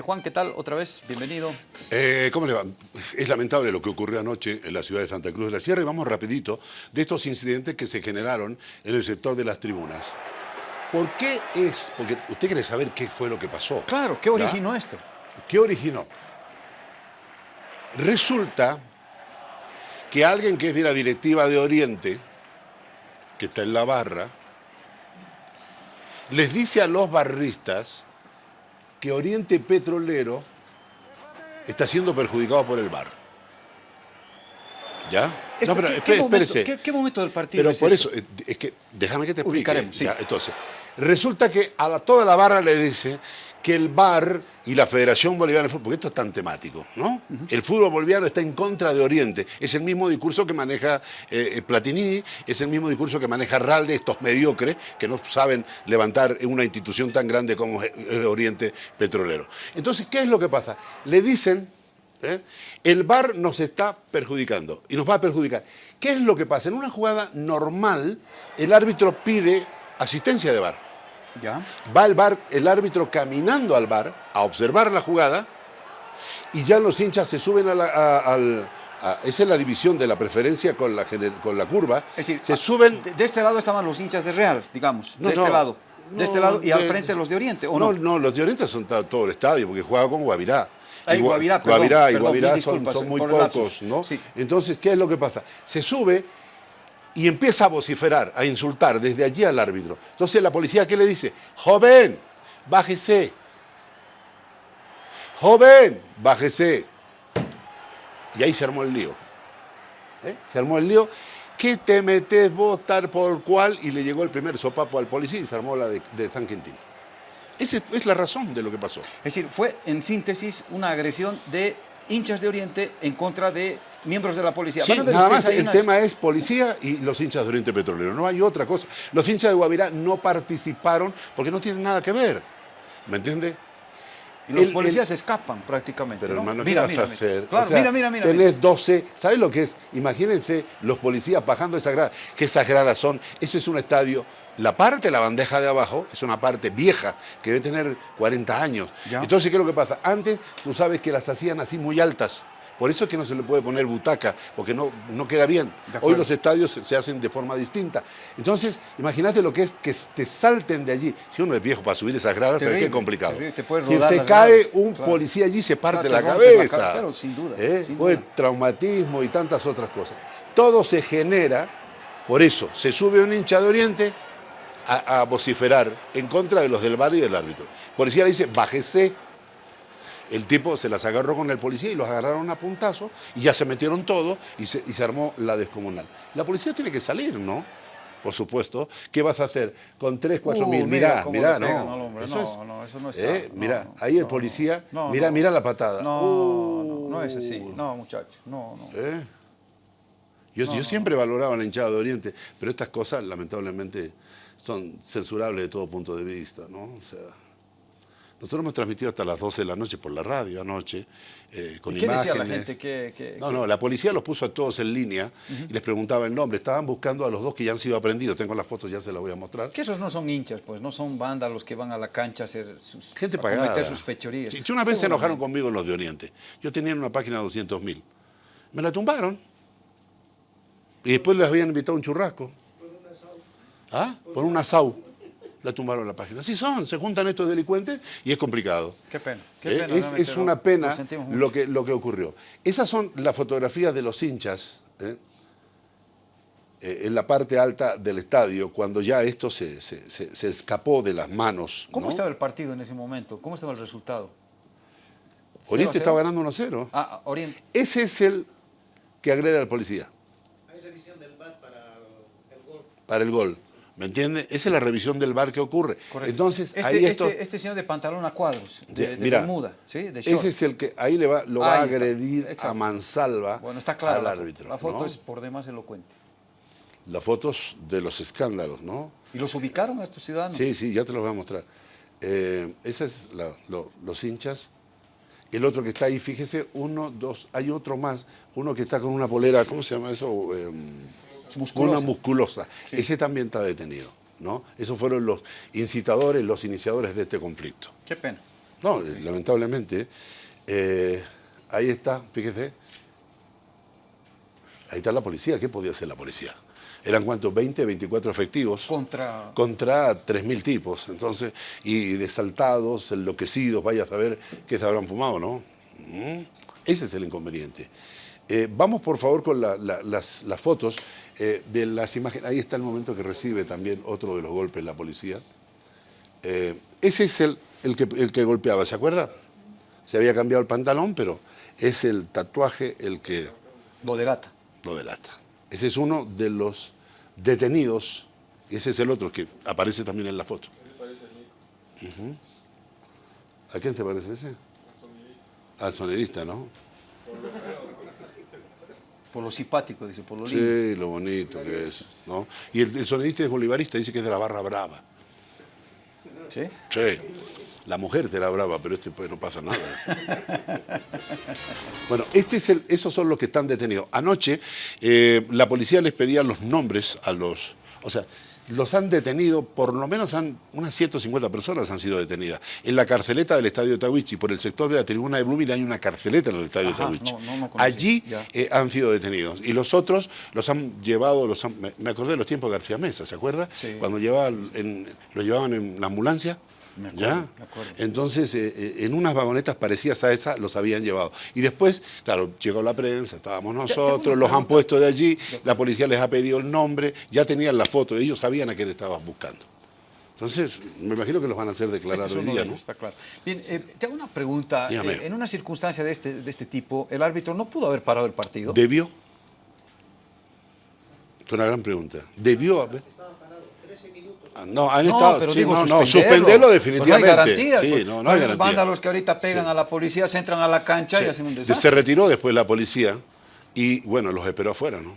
Eh, Juan, ¿qué tal? Otra vez, bienvenido. Eh, ¿Cómo le va? Es lamentable lo que ocurrió anoche en la ciudad de Santa Cruz de la Sierra y vamos rapidito de estos incidentes que se generaron en el sector de las tribunas. ¿Por qué es? Porque usted quiere saber qué fue lo que pasó. Claro, ¿qué originó esto? ¿Qué originó? Resulta que alguien que es de la directiva de Oriente, que está en la barra, les dice a los barristas que Oriente Petrolero está siendo perjudicado por el bar. ¿Ya? Esto, pero ¿qué, espé- qué momento, espérese. qué- qué momento del partido Pero es por eso, eh, es que déjame que te explique. Sí. Ya, entonces, resulta que a la- toda la barra le dice que el VAR y la Federación Boliviana de Fútbol, porque esto es tan temático, ¿no? El fútbol boliviano está en contra de Oriente. Es el mismo discurso que maneja eh, eh, Platini, es el mismo discurso que maneja Ralde, estos mediocres que no saben levantar una institución tan grande como Oriente Petrolero. Entonces, ¿qué es lo que pasa? Le dicen ¿eh? El VAR nos está perjudicando y nos va a perjudicar. ¿Qué es lo que pasa? En una jugada normal, el árbitro pide asistencia de VAR. ¿Ya? Va el VAR, el árbitro caminando al VAR a observar la jugada y ya los hinchas se suben a la, a- al... a- esa es la división de la preferencia con la, con la curva. Es decir, se suben... De, de este lado estaban los hinchas de Real, digamos. No, de este no, lado. De no, este lado y al frente los de Oriente, ¿o no, no? no, los de Oriente son todo el estadio, porque juega con Guavirá. Ah, y Gua- Guavirá, perdón, Guavirá y Guavirá son, muy pocos, ¿no? Sí. Entonces, ¿qué es lo que pasa? Se sube y empieza a vociferar, a insultar desde allí al árbitro. Entonces, la policía, ¿qué le dice? Joven, bájese. Joven, bájese. Y ahí se armó el lío. ¿Eh? Se armó el lío. ¿Qué te metes vos tal por cual? Y le llegó el primer sopapo al policía y se armó la de, de San Quintín. Esa es- es la razón de lo que pasó. Es decir, fue en síntesis una agresión de hinchas de Oriente en contra de miembros de la policía. Sí, nada más el unas- tema es policía y los hinchas de Oriente Petrolero. No hay otra cosa. Los hinchas de Guavirá no participaron porque no tienen nada que ver. ¿Me entiende? Y los el- policías escapan prácticamente. Pero ¿no? hermano, ¿qué mira, vas mira, a hacer? Claro, O sea, mira, mira, mira. Tenés 12, ¿sabes lo que es? Imagínense los policías bajando esa grada, que esas gradas son, eso es un estadio, la parte, la bandeja de abajo, es una parte vieja, que debe tener 40 años. Ya. Entonces, ¿qué es lo que pasa? Antes, tú sabes que las hacían así muy altas. Por eso es que no se le puede poner butaca, porque no, no queda bien. Hoy los estadios se- hacen de forma distinta. Entonces, imagínate lo que es que te salten de allí. Si uno es viejo para subir esas gradas, ¿sabes qué complicado? terrible, te puedes si se cae gradas, un claro. policía allí, se parte Claro, la la cabeza. cara, claro, sin duda, ¿Eh? sin duda. traumatismo y tantas otras cosas. Todo se genera, por eso, se sube un hincha de Oriente a, a vociferar en contra de los del bar y del árbitro. Policía le dice, bájese. El tipo se las agarró con el policía y los agarraron a puntazo y ya se metieron todos y se, y se armó la descomunal. La policía tiene que salir, ¿no? Por supuesto. ¿Qué vas a hacer con 3, 4 Uh, mil? mira pegan no. Eso No, es- no, eso no está. ¿Eh? No, Mirá, no, ahí el policía, no, mira, mira la patada. No, Uh, no, no es así. No, muchacho. No, no. ¿Eh? Yo, yo siempre valoraba la hinchada de Oriente, pero estas cosas lamentablemente son censurables de todo punto de vista, ¿no? O sea, nosotros hemos transmitido hasta las 12 de la noche por la radio anoche, eh, con ¿Y qué decía imágenes. la gente? ¿Qué, qué- No, no, la policía los puso a todos en línea y les preguntaba el nombre. Estaban buscando a los dos que ya han sido aprendidos. Tengo las fotos, ya se las voy a mostrar. Que esos no son hinchas, pues, no son bandas los que van a la cancha a hacer sus, Gente a pagada. cometer sus fechorías. Sí, una vez se enojaron conmigo los de Oriente. Yo tenía una página de 200 mil. Me la tumbaron. Y después les habían invitado a un churrasco. ¿Ah? Por un asau. La tumbaron la página. Así son, se juntan estos delincuentes y es complicado. Qué pena. Qué Eh, pena, es, una pena lo que, lo que ocurrió. Esas son las fotografías de los hinchas ¿eh? Eh, en la parte alta del estadio, cuando ya esto se, se- se- se escapó de las manos. ¿Cómo ¿no? estaba el partido en ese momento? ¿Cómo estaba el resultado? Oriente 0-0? estaba ganando 1-0. Ah, Oriente. Ese es el que agrede al policía. Hay revisión del VAR para el gol. para el gol. ¿Me entiende? Esa es la revisión del bar que ocurre. Correcto. Entonces, este, ahí esto. este, este señor de pantalón a cuadros, de, Sí, de mira, bermuda, ¿sí? De short. ese es el que ahí le va, lo va a agredir a mansalva Bueno, está claro al la foto. árbitro. La foto ¿no? es por demás elocuente. Las fotos de los escándalos, ¿no? ¿Y los ubicaron a estos ciudadanos? Sí, sí, ya te los voy a mostrar. Eh, ese es la- lo- los hinchas. El otro que está ahí, fíjese, uno, dos, hay otro más, uno que está con una polera, ¿cómo se llama eso? Eh, Musculosa. Una musculosa. Ese también está detenido, ¿no? Esos fueron los incitadores, los iniciadores de este conflicto. Qué pena. No, lamentablemente. eh, ahí está, fíjese. Ahí está la policía. ¿Qué podía hacer la policía? ¿Eran cuántos? 20, 24 efectivos Contra... contra 3.000 tipos. Entonces, y desaltados, enloquecidos, vaya a saber qué se habrán fumado, ¿no? Mm, Ese es el inconveniente. Eh, vamos, por favor, con la- la- las, las fotos eh, de las imágenes. Ahí está el momento que recibe también otro de los golpes la policía. Eh, ese es el, el, que, el que golpeaba, ¿se acuerda? Se había cambiado el pantalón, pero es el tatuaje el que Lo delata. lo delata. Ese es uno de los detenidos, ese es el otro que aparece también en la foto. ¿A quién se parece ese? Al sonidista, ¿no? Por lo simpático, dice, por lo lindo. Sí, lo bonito que es, ¿no? Y el, el sonidista es bolivarista, dice que es de la barra brava. ¿Sí? Sí, la mujer será brava, pero este pues no pasa nada. Bueno, este es el, esos son los que están detenidos. Anoche eh, la policía les pedía los nombres a los, o sea, los han detenido, por lo menos han, unas 150 personas han sido detenidas. En la carceleta del Estadio Tawichi, por el sector de la tribuna de Blooming hay una carceleta en el Estadio Ajá, de Tawichi. no, no, no conocí, Allí eh, han sido detenidos. Y los otros los han llevado, los han- me, acordé de los tiempos de García Mesa, ¿se acuerda? Sí. Cuando llevaban en, los llevaban en la ambulancia. Me acuerdo, ¿Ya? me acuerdo. Entonces, eh, eh, en unas vagonetas parecidas a esa los habían llevado. Y después, claro, llegó la prensa, estábamos nosotros, los han puesto de allí, la policía les ha pedido el nombre, ya tenían la foto, ellos sabían a quién estaban buscando. Entonces, me imagino que los van a hacer declarar Este es hoy día, ¿no? está claro. Bien, eh, te hago una pregunta. Eh, en una circunstancia de este, de este tipo, ¿el árbitro no pudo haber parado el partido? ¿Debió? Es una gran pregunta. ¿Debió haber? Estaba parado 13 minutos. Ah, No, han No, estado. pero sí, digo, no, no, suspenderlo. suspenderlo Pues definitivamente. no hay garantías. Sí, pues. no, no hay Esos garantía. vándalos que ahorita pegan Sí. a la policía, se entran a la cancha y hacen un desastre. Se retiró después la policía y, bueno, los esperó afuera, ¿no?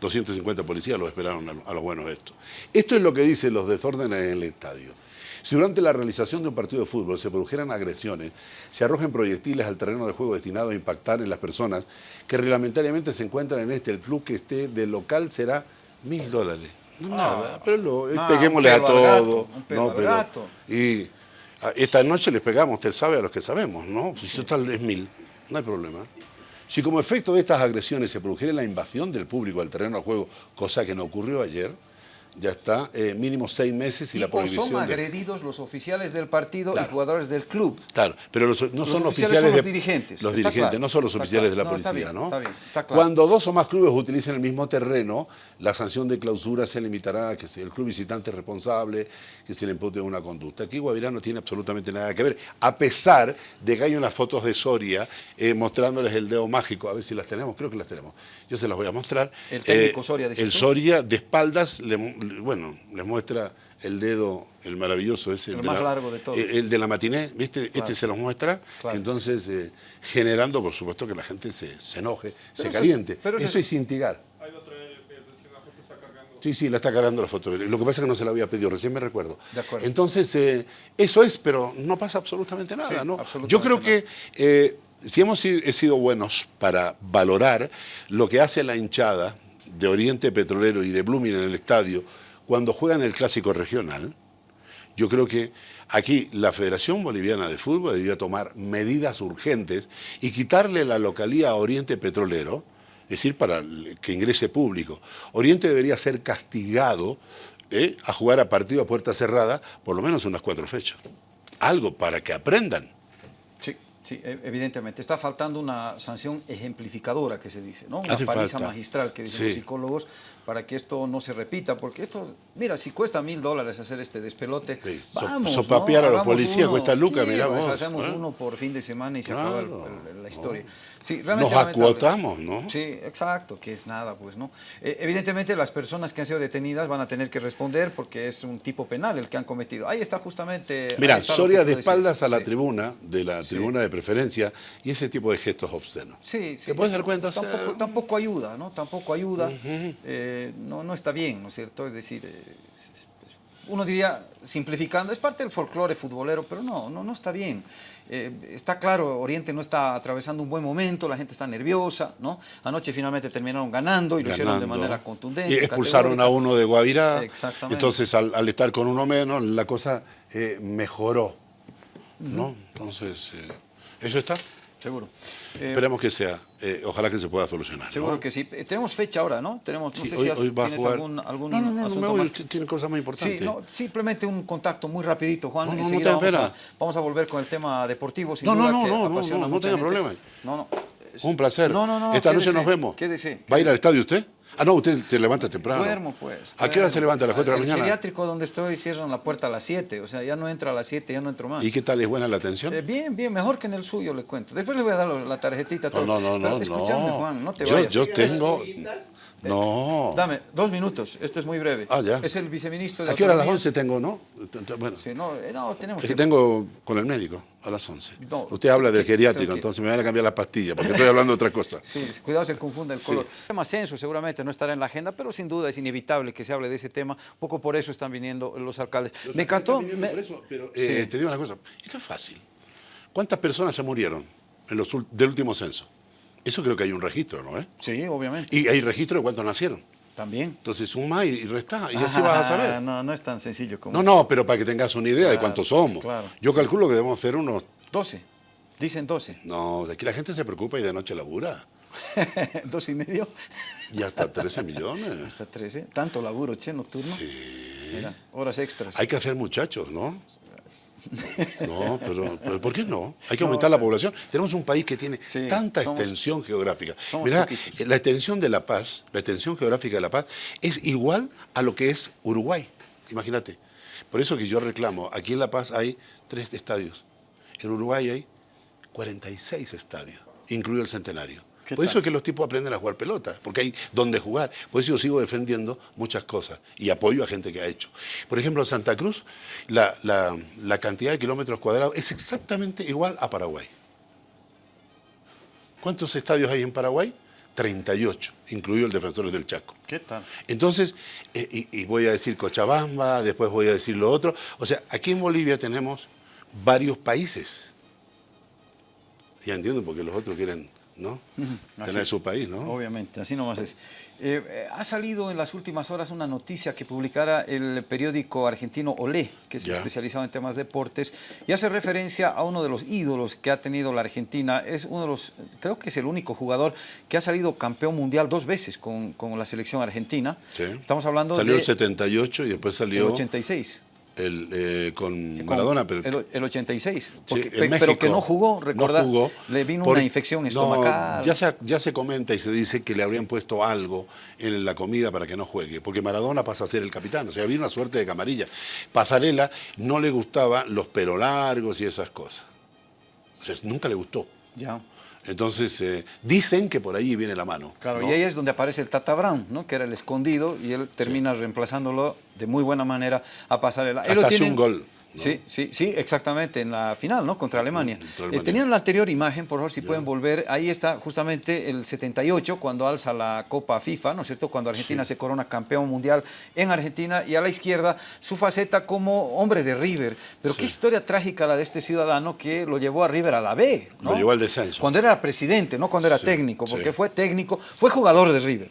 250 policías los esperaron a, lo- a los buenos estos. Esto es lo que dicen los desórdenes en el estadio. Si durante la realización de un partido de fútbol se produjeran agresiones, se arrojen proyectiles al terreno de juego destinados a impactar en las personas que reglamentariamente se encuentran en este, el club que esté del local será mil dólares. No, nada, pero lo- no, peguémosle un a gato, todo. un pelo no, pero- gato. y a- esta noche les pegamos, usted sabe a los que sabemos, ¿no? Pues total es mil, no hay problema. Si como efecto de estas agresiones se produjera la invasión del público al terreno de juego, cosa que no ocurrió ayer, ya está, eh, mínimo seis meses y, Y la prohibición. son de- agredidos los oficiales del partido Claro. y jugadores del club. Claro, pero los- no Los son oficiales oficiales son los de- dirigentes, Los está dirigentes, claro, no son los está oficiales de la claro. No, está policía, bien, ¿no? está bien, está claro. Cuando dos o más clubes utilicen el mismo terreno, la sanción de clausura se limitará a que el club visitante es responsable, que se le impute una conducta. Aquí Guavirá no tiene absolutamente nada que ver, a pesar de que hay unas fotos de Soria eh, mostrándoles el dedo mágico, a ver si las tenemos, creo que las tenemos. Yo se las voy a mostrar. Eh, El técnico Soria, dices El tú. Soria de espaldas, le- bueno, les muestra el dedo, el maravilloso ese. El de más la- largo de todos. el- el de la matiné, ¿viste? Este se los muestra, Claro. entonces eh, generando, por supuesto, que la gente se, se enoje, se eso es- caliente. pero eso eso es- es instigar. Hay otro, recién la foto está cargando. Sí, sí, la está cargando la foto. Lo que pasa es que no se la había pedido, recién me recuerdo. De acuerdo. Entonces, eh, eso es, pero no pasa absolutamente nada, Sí, ¿no? absolutamente Yo creo nada. que eh, si hemos si- he sido buenos para valorar lo que hace la hinchada de Oriente Petrolero y de Blooming en el estadio cuando juegan el clásico regional, yo creo que aquí la Federación Boliviana de Fútbol debería tomar medidas urgentes y quitarle la localía a Oriente Petrolero, es decir, para que ingrese público. Oriente debería ser castigado ¿eh? a jugar a partido a puerta cerrada por lo menos unas cuatro fechas. Algo para que aprendan. Sí, e- evidentemente. Está faltando una sanción ejemplificadora que se dice, ¿no? Una Hace paliza falta. magistral que dicen Sí. los psicólogos para que esto no se repita, porque esto, mira, si cuesta mil dólares hacer este despelote, Sí, so- vamos, ¿no? sopapear a los policías cuesta lucas, pues, vos, Hacemos ¿eh? uno por fin de semana y se Claro, acaba el- el- la historia. Sí, Nos realmente acuotamos, ¿no? Sí, exacto, que es nada, pues, ¿no? Eh, evidentemente las personas que han sido detenidas van a tener que responder porque es un tipo penal el que han cometido. Ahí está justamente... Mira, Soria de decías, espaldas a la sí. tribuna, de la tribuna de preferencia, y ese tipo de gestos obscenos. Sí, sí. ¿Te puedes dar cuenta? Tampoco, tampoco ayuda, ¿no? Tampoco ayuda. Eh, no, no está bien, ¿no es cierto? Es decir, eh, uno diría, simplificando, es parte del folclore futbolero, pero no, no, no está bien. Eh, está claro, Oriente no está atravesando un buen momento, la gente está nerviosa, ¿no? Anoche finalmente terminaron ganando y lo hicieron de manera contundente. Y expulsaron a uno de Guavirá. Exactamente. Entonces, al, al estar con uno menos, la cosa eh, mejoró. ¿no? Entonces, eh, eso está. Seguro. Eh, Esperemos que sea, eh, ojalá que se pueda solucionar. ¿no? seguro que sí. Eh, Tenemos fecha ahora, ¿no? Tenemos, no Sí, sé hoy, si has- hoy va a tienes jugar. algún, algún no, no, no, no asunto me voy, más. usted tiene cosas más importantes. Sí, no, simplemente un contacto muy rapidito, Juan. No, no, no Enseguida tenga vamos, a, pena. vamos a volver con el tema deportivo, sin No, no, duda no, que no, no, apasiona no, no tenga problema. No, no. Un placer. No, no, no. Esta noche quédese, nos vemos. Quédese. ¿Va a ir al estadio usted? Ah, no, usted te levanta temprano. Duermo, pues. ¿A qué hora se levanta? ¿A las 4 de la El mañana? geriátrico donde estoy cierran la puerta a las 7, o sea, ya no entra a las 7, ya no entro más. ¿Y qué tal? ¿Es buena la atención? Eh, bien, bien, mejor que en el suyo, le cuento. Después le voy a dar la tarjetita. No, todo. no, no, Pero no. Escúchame, no. Juan, no te yo, vayas. yo tengo... No. Dame dos minutos, esto es muy breve. Ah, ya. Es el viceministro de ¿A qué hora a las Autonomía. 11 tengo, no? Bueno, Sí, no, eh, no, tenemos es que tengo con el médico a las 11. No, Usted habla del geriátrico, entonces me van a cambiar las pastillas, porque estoy hablando de otra cosa. Sí, cuidado se confunde el Sí. color. El tema censo seguramente no estará en la agenda, pero sin duda es inevitable que se hable de ese tema. Un poco por eso están viniendo los alcaldes. me encantó... me- pero Sí. eh, te digo una cosa, esto es fácil. ¿Cuántas personas se murieron en los, del último censo? Eso creo que hay un registro, ¿no? eh? Sí, obviamente. Y hay registro de cuántos nacieron. También. Entonces suma y, resta, y así vas a saber. No, no es tan sencillo como... No, no, pero para que tengas una idea de cuántos somos. claro. Yo calculo que debemos ser unos... 12. Dicen 12. No, de aquí la gente se preocupa y de noche labura. ¿Dos y medio? Y hasta 13 millones. Hasta 13. Tanto laburo, che, nocturno. Mira, horas extras. Hay que hacer muchachos, ¿no? No, pero, pero ¿por qué no? Hay que aumentar la población. Tenemos un país que tiene Sí, tanta somos- extensión geográfica. Mirá, poquitos. la extensión de La Paz, la extensión geográfica de La Paz, es igual a lo que es Uruguay. Imagínate. Por eso que yo reclamo, aquí en La Paz hay tres estadios. En Uruguay hay 46 estadios, incluido el centenario. ¿Qué Por eso es que los tipos aprenden a jugar pelota, porque hay donde jugar. Por eso yo sigo defendiendo muchas cosas y apoyo a gente que ha hecho. Por ejemplo, en Santa Cruz, la, la- la cantidad de kilómetros cuadrados es exactamente igual a Paraguay. ¿Cuántos estadios hay en Paraguay? 38, incluido el Defensores del Chaco. ¿Qué tal? Entonces, eh, y, y voy a decir Cochabamba, después voy a decir lo otro. O sea, aquí en Bolivia tenemos varios países. Ya entiendo porque los otros quieren, ¿no? Tener su país, ¿no? Obviamente, así nomás es. Eh, eh, ha salido en las últimas horas una noticia que publicara el periódico argentino Olé, que es Ya. especializado en temas de deportes, y hace referencia a uno de los ídolos que ha tenido la Argentina. Es uno de los, creo que es el único jugador que ha salido campeón mundial dos veces con, con la selección argentina. Sí. Estamos hablando Salió de el 78 y después el salió 86. El, eh, con Con Maradona, pero el, el 86. Sí, porque- en pe- pero México. que no jugó, recuerda, No jugó. le vino Por- una infección No, estomacal. ya, se, ya se comenta y se dice que le habrían puesto algo en la comida para que no juegue, porque Maradona pasa a ser el capitán, o sea, había una suerte de camarilla. Pasarela no le gustaban los pelos largos y esas cosas. O sea, nunca le gustó. Ya. Entonces, eh, dicen que por ahí viene la mano. Claro, ¿no? y ahí es donde aparece el Tata Brown, ¿no? que era el escondido, y él termina reemplazándolo de muy buena manera a pasar el... Hasta hace un gol, ¿no? Sí, sí, sí, exactamente, en la final, ¿no? Contra Alemania. contra Eh, tenían la anterior imagen, por favor, si pueden volver. Ahí está justamente el 78, cuando alza la Copa FIFA, ¿no es cierto? Cuando Argentina se corona campeón mundial en Argentina, y a la izquierda su faceta como hombre de River. Pero qué historia trágica la de este ciudadano que lo llevó a River a la B, ¿no? Lo llevó al descenso. Cuando era presidente, no cuando era Sí, técnico, porque fue técnico, fue jugador de River.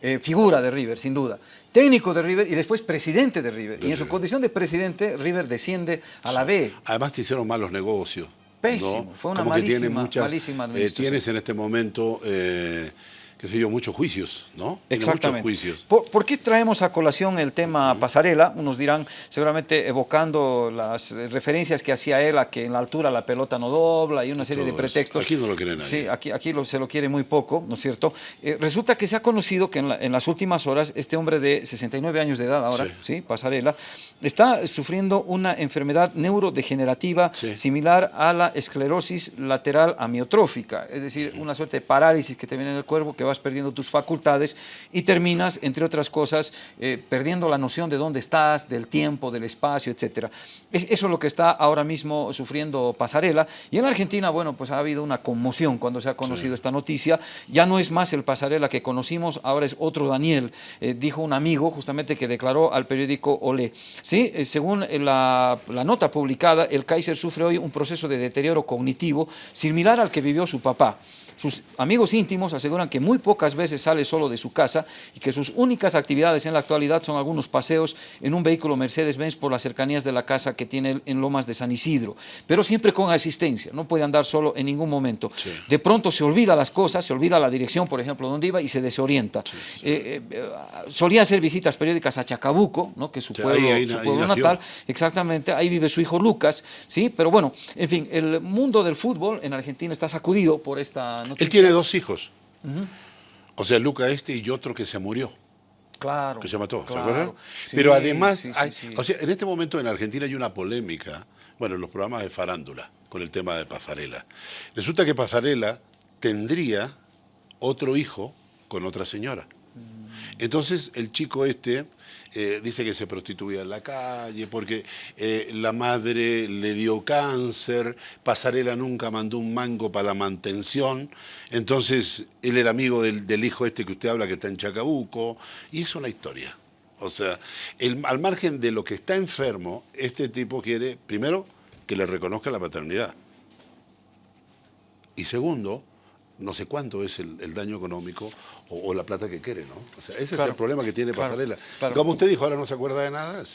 Eh, figura de River, sin duda. Técnico de River y después presidente de River. y en su condición de presidente, River desciende a la B. Además se hicieron malos negocios. Pésimo, ¿no? fue una Como malísima- muchas, malísima eh, administración. tienes en este momento, eh, qué sé yo, muchos juicios, ¿no? Exactamente. Muchos juicios. ¿Por, por qué traemos a colación el tema pasarela? Unos dirán, seguramente evocando las referencias que hacía él a que en la altura la pelota no dobla y una serie de eso. pretextos. Aquí no lo quiere nadie. Sí, aquí, aquí lo- se lo quiere muy poco, ¿no es cierto? Eh, resulta que se ha conocido que en, la- en las últimas horas este hombre de 69 años de edad ahora, Sí. ¿sí? Pasarela, está sufriendo una enfermedad neurodegenerativa Sí. similar a la esclerosis lateral amiotrófica, es decir, una suerte de parálisis que te viene en el cuerpo, que vas perdiendo tus facultades y terminas, entre otras cosas, eh, perdiendo la noción de dónde estás, del tiempo, del espacio, etc. Es, eso es lo que está ahora mismo sufriendo Pasarela. Y en Argentina, bueno, pues ha habido una conmoción cuando se ha conocido esta noticia. Ya no es más el Pasarela que conocimos, ahora es otro Daniel, eh, dijo un amigo justamente que declaró al periódico Olé. Sí, Eh, según la, la nota publicada, el Kaiser sufre hoy un proceso de deterioro cognitivo similar al que vivió su papá. Sus amigos íntimos aseguran que muy pocas veces sale solo de su casa y que sus únicas actividades en la actualidad son algunos paseos en un vehículo Mercedes-Benz por las cercanías de la casa que tiene en Lomas de San Isidro, pero siempre con asistencia, no puede andar solo en ningún momento. De pronto se olvida las cosas, se olvida la dirección, por ejemplo, donde iba y se desorienta. Eh, eh, solía hacer visitas periódicas a Chacabuco, ¿no? que es su pueblo, ahí- ahí su pueblo ahí natal, exactamente, ahí vive su hijo Lucas, ¿sí? Pero bueno, en fin, el mundo del fútbol en Argentina está sacudido por esta noticia. Él tiene dos hijos. O sea, Luca este y otro que se murió, Claro. que se mató, ¿se acuerdan? Sí, Pero además, sí, sí, hay- sí. o sea, en este momento en Argentina hay una polémica, bueno, en los programas de farándula, con el tema de Pasarela. Resulta que Pasarela tendría otro hijo con otra señora. Entonces el chico este eh, dice que se prostituía en la calle porque eh, la madre le dio cáncer, Pasarela nunca mandó un mango para la mantención, entonces él era amigo del, hijo este que usted habla que está en Chacabuco, y es una historia. O sea, el- al margen de lo que está enfermo, este tipo quiere, primero, que le reconozca la paternidad. Y segundo, no sé cuánto es el, el daño económico o, o la plata que quiere, ¿no? O sea, ese es el problema que tiene claro, Pasarela. claro. Como usted dijo, ahora no se acuerda de nada.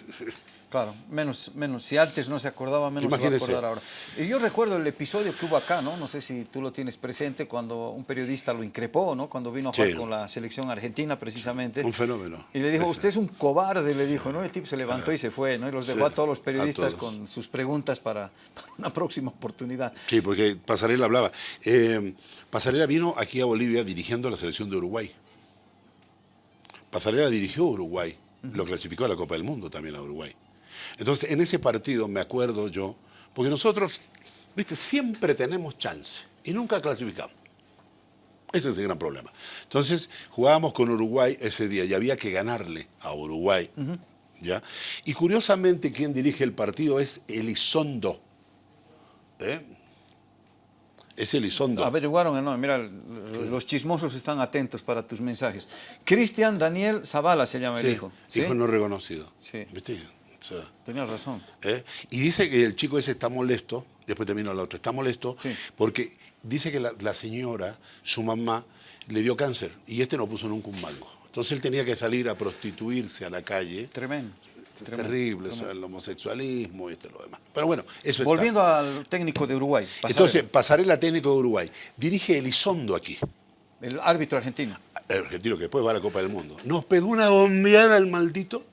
Claro, menos, menos. Si antes no se acordaba, menos Imagínese. se va a acordar ahora. Y yo recuerdo el episodio que hubo acá, ¿no? No sé si tú lo tienes presente, cuando un periodista lo increpó, ¿no? Cuando vino a jugar Sí. con la selección argentina, precisamente. Un fenómeno. Y le dijo, Ese. usted es un cobarde, le dijo, ¿no? El tipo se levantó y se fue, ¿no? Y los dejó Sí, a todos los periodistas con sus preguntas para, para una próxima oportunidad. Sí, porque Pasarela hablaba. Eh, Pasarela vino aquí a Bolivia dirigiendo la selección de Uruguay. Pasarela dirigió Uruguay, lo clasificó a la Copa del Mundo también a Uruguay. Entonces, en ese partido me acuerdo yo, porque nosotros, viste, siempre tenemos chance y nunca clasificamos. Ese es el gran problema. Entonces, jugábamos con Uruguay ese día y había que ganarle a Uruguay. ¿ya? Y curiosamente, quien dirige el partido es Elizondo. ¿eh? Es Elizondo. Averiguaron, no, mira, los chismosos están atentos para tus mensajes. Cristian Daniel Zavala se llama el hijo. ¿sí? hijo no reconocido. Sí. ¿Viste? Sea, Tenías razón. ¿eh? Y dice que el chico ese está molesto, después termina la otra, está molesto Sí. porque dice que la, la señora, su mamá, le dio cáncer y este no puso nunca un mango. Entonces él tenía que salir a prostituirse a la calle. Tremendo. Tremendo, terrible, o sea, el homosexualismo y esto y lo demás. Pero bueno, eso está. Volviendo al técnico de Uruguay, Pasarela, Entonces, Pasarela técnico de Uruguay. Dirige Elizondo aquí, el árbitro argentino. el argentino que después va a la Copa del Mundo. Nos pegó una bombeada el maldito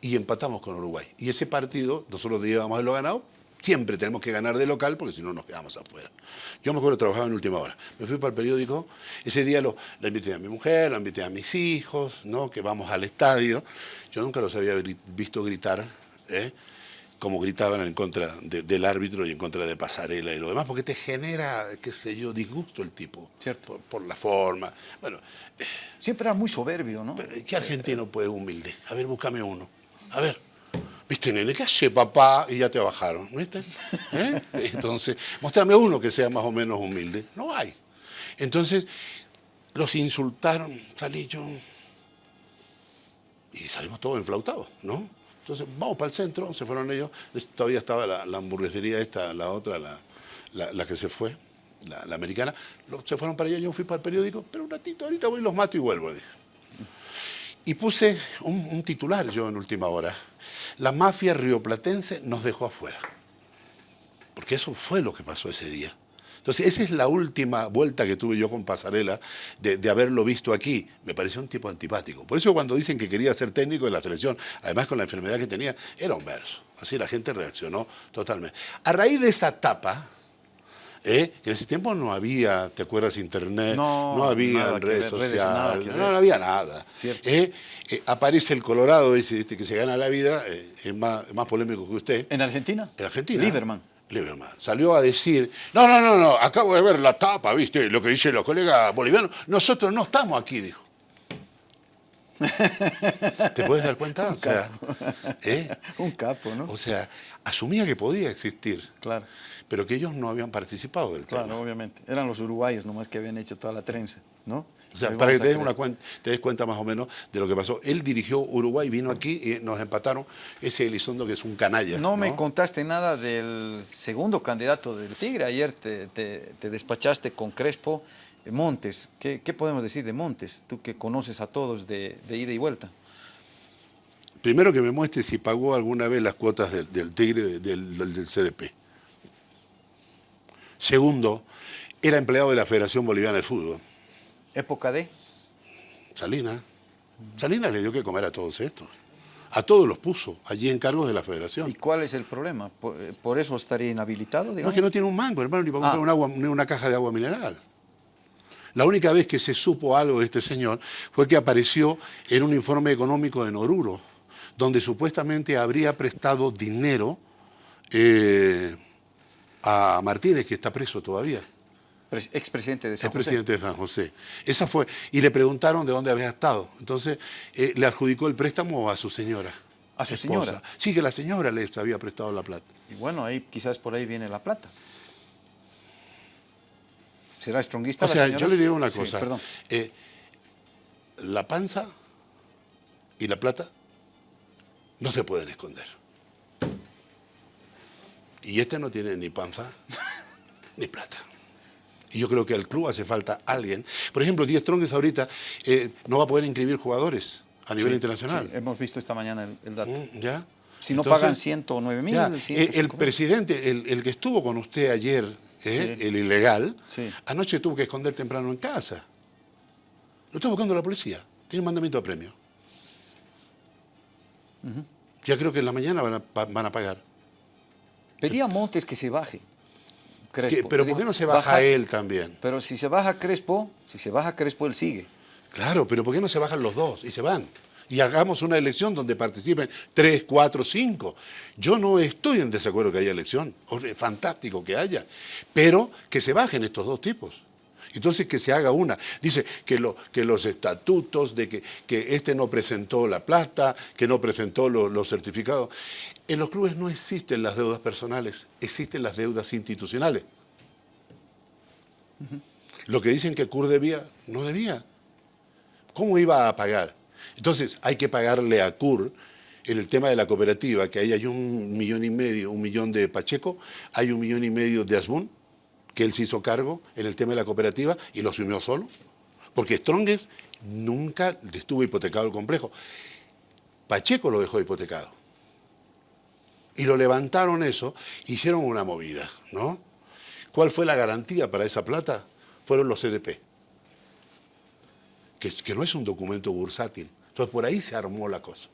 y empatamos con Uruguay. Y ese partido, nosotros llevamos a lo ganado, siempre tenemos que ganar de local porque si no nos quedamos afuera. Yo me acuerdo trabajaba en última hora. Me fui para el periódico, ese día lo, la invité a mi mujer, la invité a mis hijos, ¿no? que vamos al estadio. Yo nunca los había visto gritar, ¿eh? como gritaban en contra de- del árbitro y en contra de Pasarela y lo demás, porque te genera, qué sé yo, disgusto el tipo. Cierto. Por, por la forma. Bueno, Siempre era muy soberbio, ¿no? ¿Qué argentino puede humilde? A ver, búscame uno. A ver. ¿Viste, nene? ¿Qué hace, papá? Y ya te bajaron, ¿viste? ¿Eh? Entonces, mostrame uno que sea más o menos humilde. No hay. Entonces, los insultaron, salí yo. Y salimos todos enflautados, ¿no? Entonces, vamos para el centro, se fueron ellos. Todavía estaba la, hamburguesería esta, la otra, la, la- que se fue, la, americana. Se fueron para allá, yo fui para el periódico, pero un ratito, ahorita voy, los mato y vuelvo, dije. Y puse un, titular yo en última hora. La mafia rioplatense nos dejó afuera. Porque eso fue lo que pasó ese día. Entonces, esa es la última vuelta que tuve yo con Pasarela de, de haberlo visto aquí. Me pareció un tipo antipático. Por eso cuando dicen que quería ser técnico de la selección, además con la enfermedad que tenía, era un verso. Así la gente reaccionó totalmente. A raíz de esa tapa, ¿eh? que en ese tiempo no había, ¿te acuerdas? Internet, No, no, había redes ver, redes, nada sociales, no, había nada. ¿eh? Eh, aparece el Colorado, este, que se gana la vida, eh, es más, más polémico que usted. ¿En Argentina? En Argentina. Lieberman. Lieberman. Salió a decir, no, no, no, no, acabo de ver la tapa, ¿viste? Lo que dicen los colegas bolivianos. Nosotros no estamos aquí, dijo. ¿Te puedes dar cuenta? O sea, ¿eh? Un capo, ¿no? O sea, asumía que podía existir, Claro, pero que ellos no habían participado del claro, tema. obviamente. Eran los uruguayos nomás que habían hecho toda la trenza, ¿no? O sea, para que te des, una creer. cuen- te des cuenta más o menos de lo que pasó. Él dirigió Uruguay, vino aquí y nos empataron. Ese Elizondo que es un canalla. No me contaste nada del segundo candidato del Tigre. Ayer te, te- te despachaste con Crespo Montes. ¿Qué, qué podemos decir de Montes? Tú que conoces a todos de, de ida y vuelta. Primero que me muestre si pagó alguna vez las cuotas del, del Tigre, del, CDP. Segundo, era empleado de la Federación Boliviana de Fútbol. Época de... Salinas. Salinas le dio que comer a todos estos. A todos los puso allí en cargos de la ¿Y Federación. cuál es el problema? ¿Por, eh, por eso estaría inhabilitado? No, es que no tiene un mango, hermano, ni para comprar Ah. un agua, ni una caja de agua mineral. La única vez que se supo algo de este señor fue que apareció en un informe económico de Noruro, donde supuestamente habría prestado dinero eh, a Martínez, que está preso todavía. Pres- expresidente de San Es José. presidente de San José. Esa fue. Y le preguntaron de dónde había estado. Entonces, eh, le adjudicó el préstamo a su señora. ¿A su esposa. señora? Sí, que la señora les había prestado la plata. Y bueno, ahí quizás por ahí viene la plata. ¿Será stronguista O sea, yo le digo una Sí, cosa. perdón. eh, la panza y la plata no se pueden esconder. Y este no tiene ni panza ni plata. Y yo creo que al club hace falta alguien. Por ejemplo, Díaz Trongues ahorita eh, no va a poder inscribir jugadores a nivel Sí, internacional. sí, hemos visto esta mañana el, el dato. Mm, ¿Ya? Si no Entonces, pagan 109 mil, ya, eh, el 105 mil. presidente, el, el que estuvo con usted ayer, eh, Sí. el ilegal, Sí. anoche tuvo que esconder temprano en casa. Lo está buscando la policía. Tiene un mandamiento de premio. Ya creo que en la mañana van a, pa- van a pagar. Pedía a Montes que se baje. Crespo. ¿Qué- pero ¿por qué no se baja él también? Pero si se baja Crespo, si se baja Crespo, él sigue. Claro, pero ¿por qué no se bajan los dos y se van? Y hagamos una elección donde participen tres, cuatro, cinco. Yo no estoy en desacuerdo que haya elección. Es fantástico que haya. Pero que se bajen estos dos tipos. Entonces que se haga una. Dice que, lo- que los estatutos, de que, que este no presentó la plata, que no presentó lo- los certificados. En los clubes no existen las deudas personales, existen las deudas institucionales. Lo que dicen que CUR debía, no debía. ¿Cómo iba a pagar? Entonces, hay que pagarle a CUR en el tema de la cooperativa, que ahí hay un millón y medio, un millón de Pacheco, hay un millón y medio de Asbun, que él se hizo cargo en el tema de la cooperativa y lo asumió solo. Porque Strongest nunca estuvo hipotecado el complejo. Pacheco lo dejó hipotecado. Y lo levantaron eso, hicieron una movida, ¿no? ¿Cuál fue la garantía para esa plata? Fueron los CDP que, que no es un documento bursátil. Entonces por ahí se armó la cosa.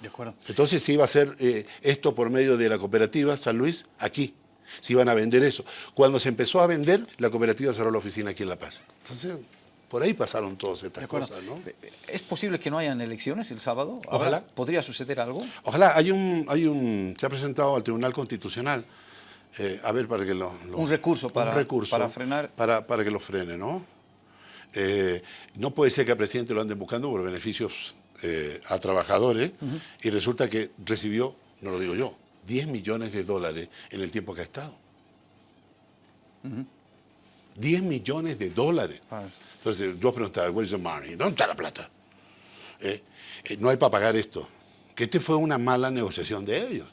De acuerdo. Entonces se iba a hacer eh, esto por medio de la cooperativa San Luis aquí. Se iban a vender eso. Cuando se empezó a vender, la cooperativa cerró la oficina aquí en La Paz. Entonces, por ahí pasaron todas estas cosas, ¿no? ¿Es posible que no hayan elecciones el sábado? Ojalá. ¿Habrá- ¿Podría suceder algo? Ojalá, hay un, hay un, se ha presentado al Tribunal Constitucional, eh, a ver, para que lo, lo- Un recurso para- un recurso para frenar. Para, para que lo frene, ¿no? Eh, no puede ser que al presidente lo anden buscando por beneficios eh, a trabajadores y resulta que recibió, no lo digo yo, 10 millones de dólares en el tiempo que ha estado. 10 millones de dólares. Ah, Entonces, vos preguntabas, where's the money? ¿Dónde está la plata? Eh, no hay para pagar esto. Que este fue una mala negociación de ellos.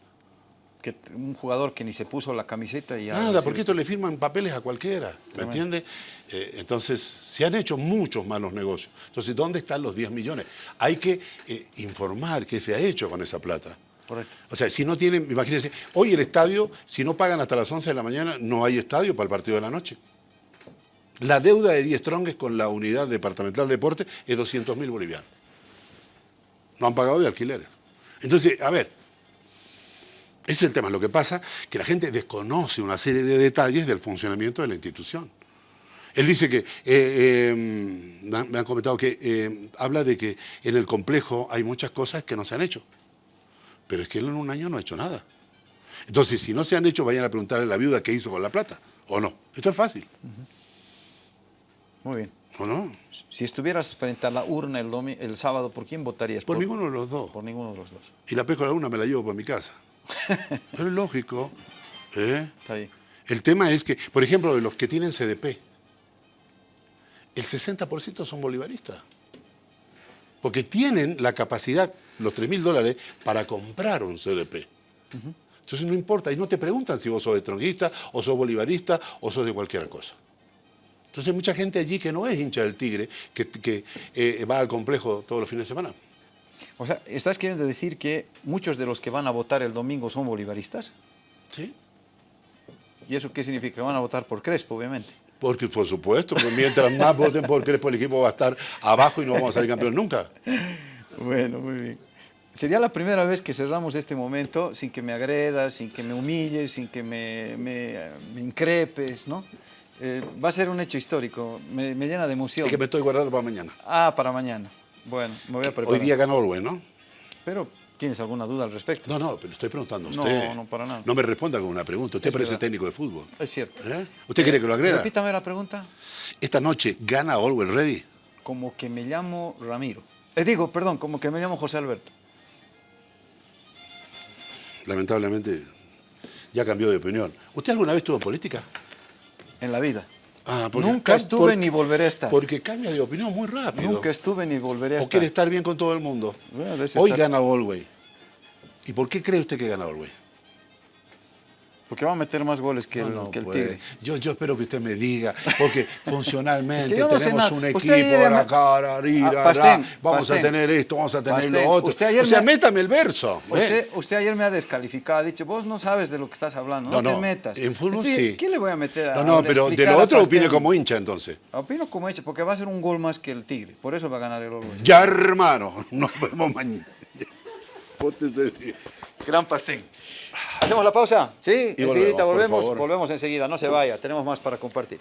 Que un jugador que ni se puso la camiseta y ya Nada, porque esto le firman papeles a cualquiera, ¿me entiendes? Eh, entonces, se han hecho muchos malos negocios. Entonces, ¿dónde están los 10 millones? Hay que eh, informar qué se ha hecho con esa plata. Correcto. O sea, si no tienen, imagínense, hoy el estadio, si no pagan hasta las 11 de la mañana, no hay estadio para el partido de la noche. La deuda de 10 tronques con la unidad departamental de deporte es 200 mil bolivianos. No han pagado de alquileres. Entonces, a ver, ese es el tema. Lo que pasa es que la gente desconoce una serie de detalles del funcionamiento de la institución. Él dice que, eh, eh, me han- me han comentado que eh, habla de que en el complejo hay muchas cosas que no se han hecho. Pero es que él en un año no ha hecho nada. Entonces, si no se han hecho, vayan a preguntarle a la viuda qué hizo con la plata. ¿O no? Esto es fácil. Muy bien. ¿O no? Si estuvieras frente a la urna el, el sábado, ¿por quién votarías? Por ninguno de los dos. Por ninguno de los dos. Y la pesco a la una me la llevo para mi casa. Pero es lógico. ¿eh? Está bien. El tema es que, por ejemplo, de los que tienen CDP, el 60% son bolivaristas. Porque tienen la capacidad, los 3 mil dólares, para comprar un CDP. Entonces no importa, y no te preguntan si vos sos de tronguista, o sos bolivarista, o sos de cualquier cosa. Entonces hay mucha gente allí que no es hincha del Tigre, que, que, eh, va al complejo todos los fines de semana. O sea, ¿estás queriendo decir que muchos de los que van a votar el domingo son bolivaristas? ¿Sí? ¿Y eso qué significa? Que van a votar por Crespo, obviamente. Porque, por supuesto, que mientras más voten por Crespo, el equipo va a estar abajo y no vamos a salir campeón nunca. Bueno, muy bien. Sería la primera vez que cerramos este momento sin que me agredas, sin que me humilles, sin que me, me, me increpes, ¿no? Eh, va a ser un hecho histórico, me, me llena de emoción. Es que me estoy guardando para mañana. Ah, para mañana. Bueno, me voy a preparar. Hoy día ganó Orwell, ¿no? Pero, ¿tienes alguna duda al respecto? No, no, pero estoy preguntando a No, usted. no, para nada. No me responda con una pregunta. Usted Es parece verdad. técnico de fútbol. Es cierto. ¿Eh? ¿Usted quiere que lo agreda? Repítame la pregunta. Esta noche gana Orwell Ready. Como que me llamo Ramiro. Eh, digo, perdón, como que me llamo José Alberto. Lamentablemente ya cambió de opinión. ¿Usted alguna vez estuvo en política? En la vida. Ah, Nunca estuve porque- ni volveré a estar. Porque cambia de opinión muy rápido. Nunca estuve ni volveré a ¿O estar. quiere estar bien con todo el mundo? Bueno, Hoy estar- gana Orwell. ¿Y por qué cree usted que gana Orwell? Porque va a meter más goles que el, No, no que el puede. Tigre. Yo, yo espero que usted me diga, porque funcionalmente Es que yo no sé tenemos un equipo, ayer ahora me- acá, ra, ri, Ah, Pastén, vamos Pastén. a tener esto, vamos a tener Pastén, lo otro. usted ayer o sea, me- métame el verso. ¿ve? Usted, usted ayer me ha descalificado, ha dicho, vos no sabes de lo que estás hablando, no, te metas. en fútbol sí. ¿Qué le voy a meter a No, no, pero de lo otro opine como hincha entonces. Opino como hecho, porque va a ser un gol más que el Tigre. Por eso va a ganar el Orgullo. Ya, hermano, nos vemos mañana. Gran Pastén. ¿Hacemos la pausa? Sí, Y enseguida volvemos, volvemos enseguida, no se vaya, tenemos más para compartir.